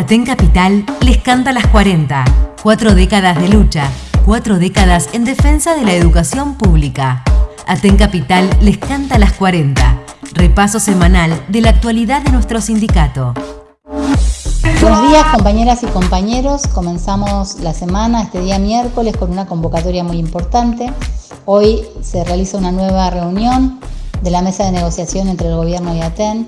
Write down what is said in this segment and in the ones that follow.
Aten Capital les canta las 40. Cuatro décadas de lucha, cuatro décadas en defensa de la educación pública. Aten Capital les canta las 40. Repaso semanal de la actualidad de nuestro sindicato. Buenos días compañeras y compañeros, comenzamos la semana este día miércoles con una convocatoria muy importante. Hoy se realiza una nueva reunión de la mesa de negociación entre el gobierno y ATEN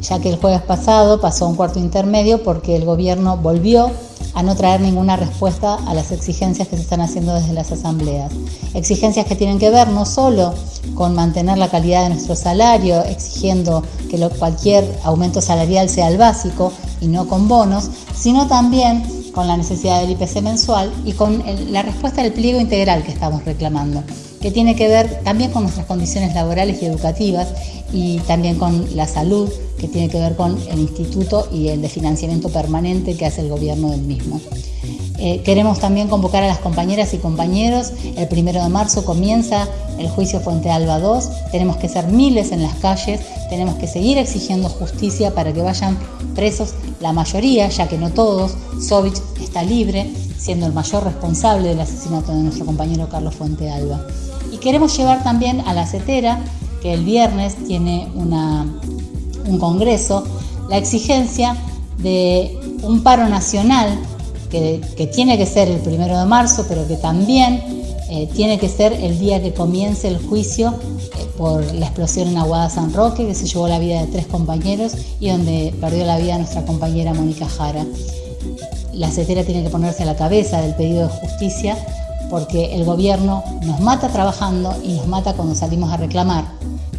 ya que el jueves pasado pasó un cuarto intermedio porque el gobierno volvió a no traer ninguna respuesta a las exigencias que se están haciendo desde las asambleas. Exigencias que tienen que ver no solo con mantener la calidad de nuestro salario, exigiendo que cualquier aumento salarial sea el básico y no con bonos, sino también con la necesidad del IPC mensual y con la respuesta del pliego integral que estamos reclamando, que tiene que ver también con nuestras condiciones laborales y educativas y también con la salud, que tiene que ver con el instituto y el de financiamiento permanente que hace el gobierno del mismo. Eh, queremos también convocar a las compañeras y compañeros. El primero de marzo comienza el juicio Fuente Alba 2. Tenemos que ser miles en las calles. Tenemos que seguir exigiendo justicia para que vayan presos la mayoría, ya que no todos. Sovich está libre, siendo el mayor responsable del asesinato de nuestro compañero Carlos Fuente Alba. Queremos llevar también a la CETERA que el viernes tiene un congreso, la exigencia de un paro nacional que, tiene que ser el primero de marzo, pero que también eh, tiene que ser el día que comience el juicio eh, por la explosión en Aguada San Roque, que se llevó la vida de tres compañeros y donde perdió la vida nuestra compañera Mónica Jara. La CETERA tiene que ponerse a la cabeza del pedido de justicia porque el gobierno nos mata trabajando y nos mata cuando salimos a reclamar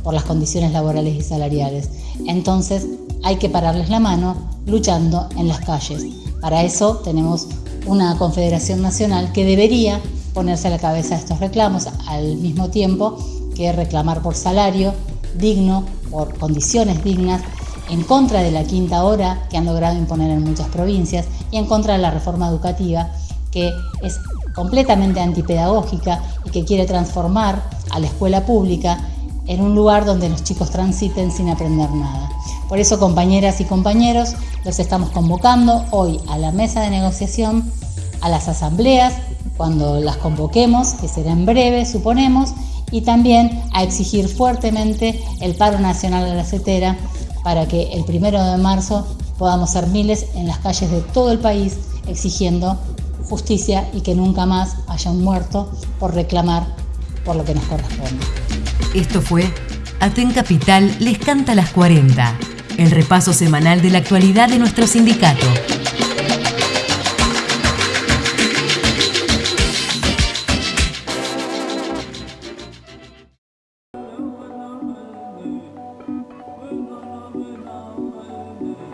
por las condiciones laborales y salariales. Entonces hay que pararles la mano luchando en las calles. Para eso tenemos una Confederación Nacional que debería ponerse a la cabeza de estos reclamos al mismo tiempo que reclamar por salario digno, por condiciones dignas, en contra de la quinta hora que han logrado imponer en muchas provincias y en contra de la reforma educativa que es completamente antipedagógica y que quiere transformar a la escuela pública en un lugar donde los chicos transiten sin aprender nada. Por eso, compañeras y compañeros, los estamos convocando hoy a la mesa de negociación, a las asambleas, cuando las convoquemos, que será en breve, suponemos, y también a exigir fuertemente el paro nacional de la CETERA para que el primero de marzo podamos ser miles en las calles de todo el país exigiendo justicia y que nunca más haya un muerto por reclamar por lo que nos corresponde. Esto fue Aten Capital les canta las 40, el repaso semanal de la actualidad de nuestro sindicato.